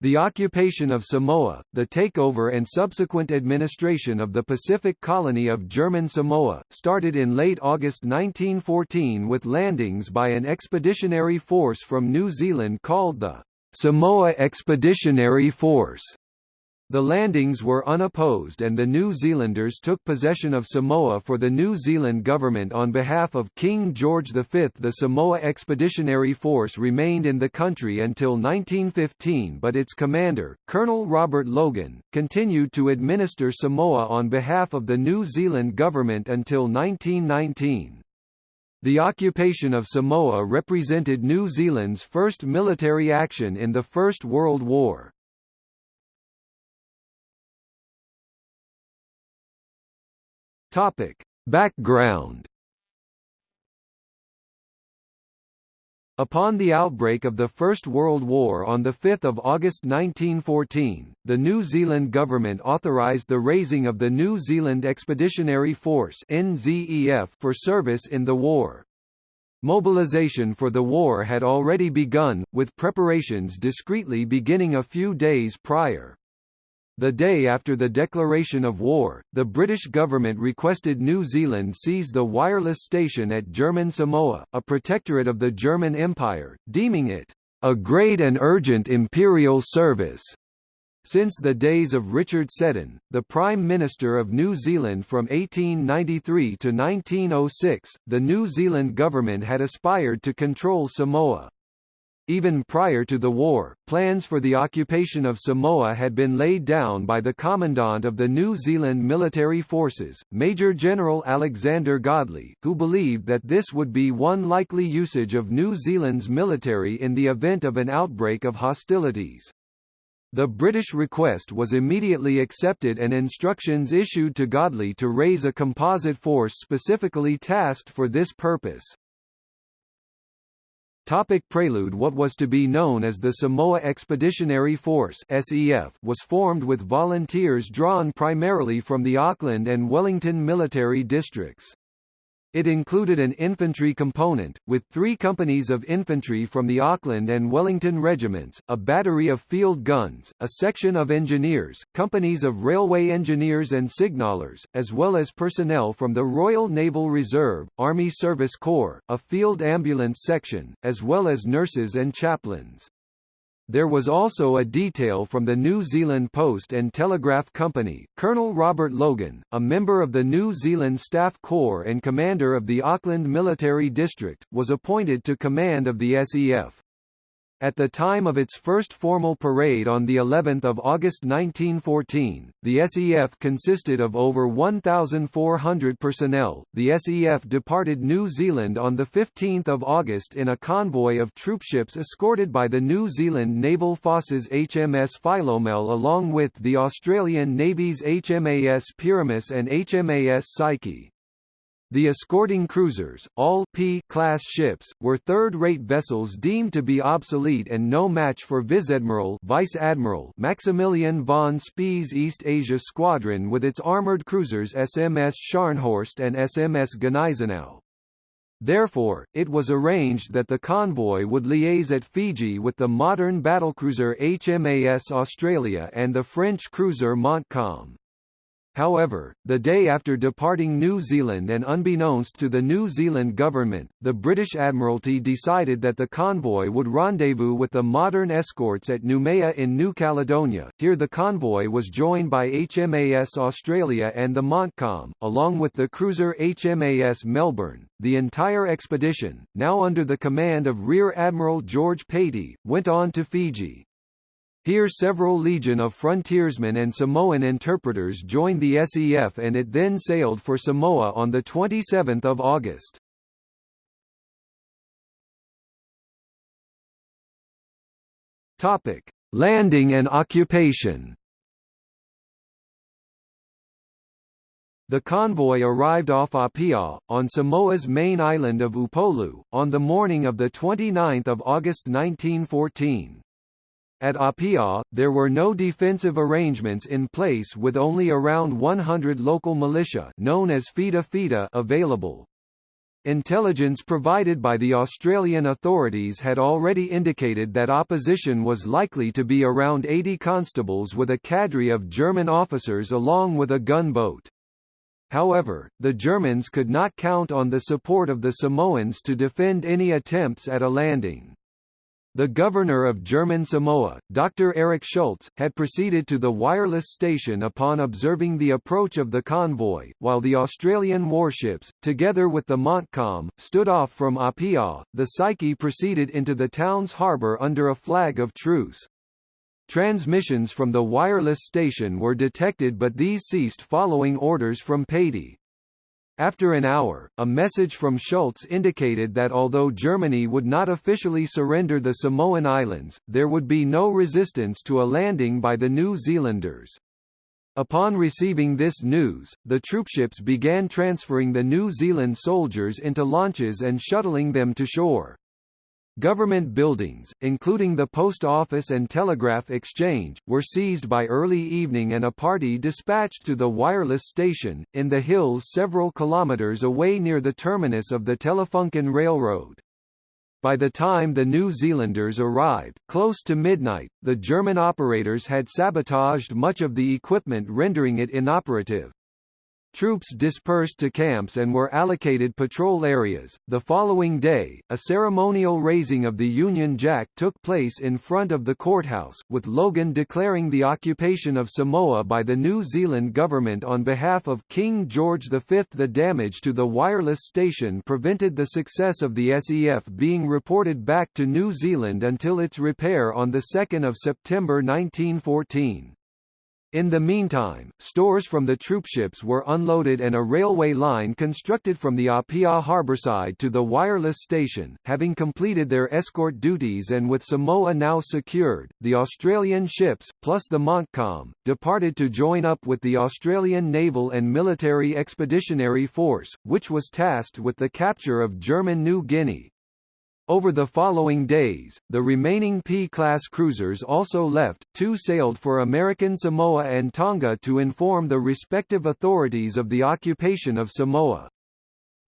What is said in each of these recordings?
The occupation of Samoa, the takeover and subsequent administration of the Pacific colony of German Samoa, started in late August 1914 with landings by an expeditionary force from New Zealand called the Samoa Expeditionary Force. The landings were unopposed and the New Zealanders took possession of Samoa for the New Zealand government on behalf of King George V. The Samoa Expeditionary Force remained in the country until 1915 but its commander, Colonel Robert Logan, continued to administer Samoa on behalf of the New Zealand government until 1919. The occupation of Samoa represented New Zealand's first military action in the First World War. Topic. Background Upon the outbreak of the First World War on 5 August 1914, the New Zealand government authorised the raising of the New Zealand Expeditionary Force for service in the war. Mobilisation for the war had already begun, with preparations discreetly beginning a few days prior. The day after the declaration of war, the British government requested New Zealand seize the wireless station at German Samoa, a protectorate of the German Empire, deeming it a great and urgent imperial service. Since the days of Richard Seddon, the Prime Minister of New Zealand from 1893 to 1906, the New Zealand government had aspired to control Samoa. Even prior to the war, plans for the occupation of Samoa had been laid down by the Commandant of the New Zealand Military Forces, Major General Alexander Godley, who believed that this would be one likely usage of New Zealand's military in the event of an outbreak of hostilities. The British request was immediately accepted and instructions issued to Godley to raise a composite force specifically tasked for this purpose. Topic prelude What was to be known as the Samoa Expeditionary Force SEF was formed with volunteers drawn primarily from the Auckland and Wellington military districts. It included an infantry component, with three companies of infantry from the Auckland and Wellington regiments, a battery of field guns, a section of engineers, companies of railway engineers and signallers, as well as personnel from the Royal Naval Reserve, Army Service Corps, a field ambulance section, as well as nurses and chaplains. There was also a detail from the New Zealand Post and Telegraph Company. Colonel Robert Logan, a member of the New Zealand Staff Corps and commander of the Auckland Military District, was appointed to command of the SEF. At the time of its first formal parade on the 11th of August 1914, the SEF consisted of over 1,400 personnel. The SEF departed New Zealand on the 15th of August in a convoy of troopships escorted by the New Zealand Naval Forces HMS Philomel along with the Australian Navy's HMAS Pyramus and HMAS Psyche. The escorting cruisers, all P-class ships, were third-rate vessels deemed to be obsolete and no match for Vice-Admiral Vice Admiral Maximilian von Spee's East Asia Squadron with its armoured cruisers SMS Scharnhorst and SMS Gneisenau. Therefore, it was arranged that the convoy would liaise at Fiji with the modern battlecruiser HMAS Australia and the French cruiser Montcalm. However, the day after departing New Zealand and unbeknownst to the New Zealand government, the British Admiralty decided that the convoy would rendezvous with the modern escorts at Noumea in New Caledonia. Here the convoy was joined by HMAS Australia and the Montcalm, along with the cruiser HMAS Melbourne. The entire expedition, now under the command of Rear Admiral George Patey, went on to Fiji, here several legion of frontiersmen and Samoan interpreters joined the SEF and it then sailed for Samoa on 27 August. Topic: Landing and occupation. The convoy arrived off Apia, on Samoa's main island of Upolu, on the morning of 29 August 1914. At Apia, there were no defensive arrangements in place with only around 100 local militia known as Fita Fita available. Intelligence provided by the Australian authorities had already indicated that opposition was likely to be around 80 constables with a cadre of German officers along with a gunboat. However, the Germans could not count on the support of the Samoans to defend any attempts at a landing. The governor of German Samoa, Dr. Erich Schultz, had proceeded to the wireless station upon observing the approach of the convoy, while the Australian warships, together with the Montcalm, stood off from Apia. The Psyche proceeded into the town's harbour under a flag of truce. Transmissions from the wireless station were detected but these ceased following orders from Patey. After an hour, a message from Schultz indicated that although Germany would not officially surrender the Samoan Islands, there would be no resistance to a landing by the New Zealanders. Upon receiving this news, the troopships began transferring the New Zealand soldiers into launches and shuttling them to shore. Government buildings, including the Post Office and Telegraph Exchange, were seized by early evening and a party dispatched to the wireless station, in the hills several kilometres away near the terminus of the Telefunken Railroad. By the time the New Zealanders arrived, close to midnight, the German operators had sabotaged much of the equipment rendering it inoperative. Troops dispersed to camps and were allocated patrol areas. The following day, a ceremonial raising of the Union Jack took place in front of the courthouse, with Logan declaring the occupation of Samoa by the New Zealand government on behalf of King George V. The damage to the wireless station prevented the success of the SEF being reported back to New Zealand until its repair on 2 September 1914. In the meantime, stores from the troopships were unloaded and a railway line constructed from the Apia harborside to the wireless station. Having completed their escort duties and with Samoa now secured, the Australian ships, plus the Montcalm, departed to join up with the Australian Naval and Military Expeditionary Force, which was tasked with the capture of German New Guinea. Over the following days, the remaining P-class cruisers also left, two sailed for American Samoa and Tonga to inform the respective authorities of the occupation of Samoa.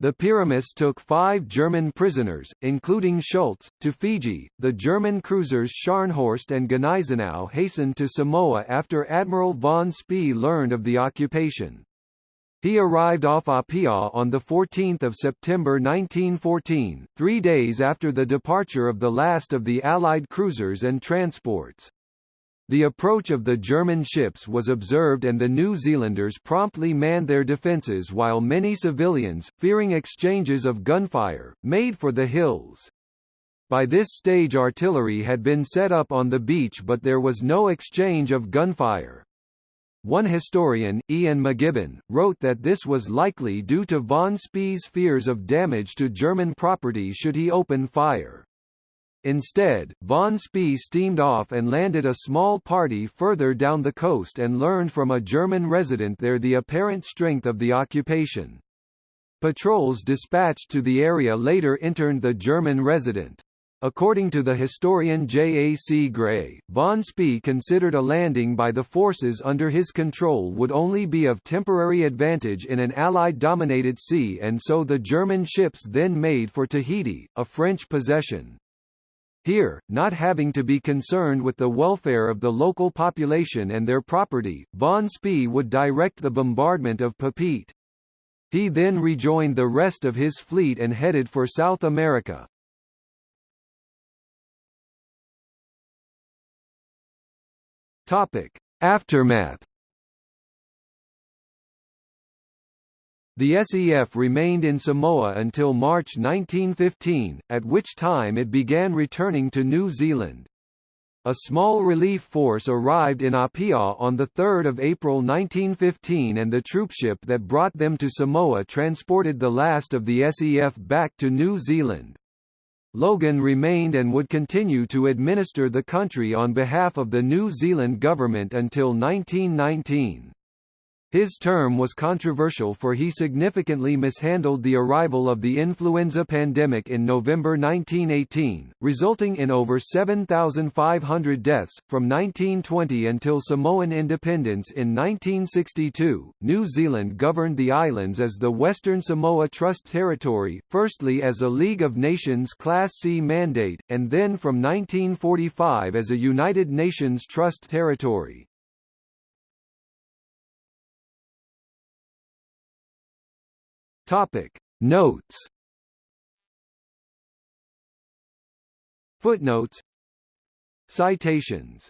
The Pyramus took five German prisoners, including Schultz, to Fiji. The German cruisers Scharnhorst and Gneisenau hastened to Samoa after Admiral von Spee learned of the occupation. He arrived off Apia on 14 September 1914, three days after the departure of the last of the Allied cruisers and transports. The approach of the German ships was observed and the New Zealanders promptly manned their defences while many civilians, fearing exchanges of gunfire, made for the hills. By this stage artillery had been set up on the beach but there was no exchange of gunfire. One historian, Ian McGibbon, wrote that this was likely due to von Spee's fears of damage to German property should he open fire. Instead, von Spee steamed off and landed a small party further down the coast and learned from a German resident there the apparent strength of the occupation. Patrols dispatched to the area later interned the German resident. According to the historian J. A. C. Gray, von Spee considered a landing by the forces under his control would only be of temporary advantage in an Allied-dominated sea and so the German ships then made for Tahiti, a French possession. Here, not having to be concerned with the welfare of the local population and their property, von Spee would direct the bombardment of Papeete. He then rejoined the rest of his fleet and headed for South America, Topic: Aftermath. The SEF remained in Samoa until March 1915, at which time it began returning to New Zealand. A small relief force arrived in Apia on 3 April 1915 and the troopship that brought them to Samoa transported the last of the SEF back to New Zealand. Logan remained and would continue to administer the country on behalf of the New Zealand government until 1919. His term was controversial for he significantly mishandled the arrival of the influenza pandemic in November 1918, resulting in over 7,500 deaths. From 1920 until Samoan independence in 1962, New Zealand governed the islands as the Western Samoa Trust Territory, firstly as a League of Nations Class C mandate, and then from 1945 as a United Nations Trust Territory. Topic. Notes. Footnotes. Citations